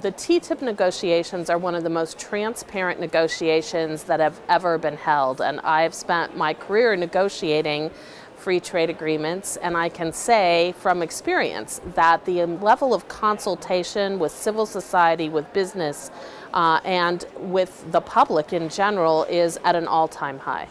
The TTIP negotiations are one of the most transparent negotiations that have ever been held, and I've spent my career negotiating free trade agreements, and I can say from experience that the level of consultation with civil society, with business, uh, and with the public in general is at an all-time high.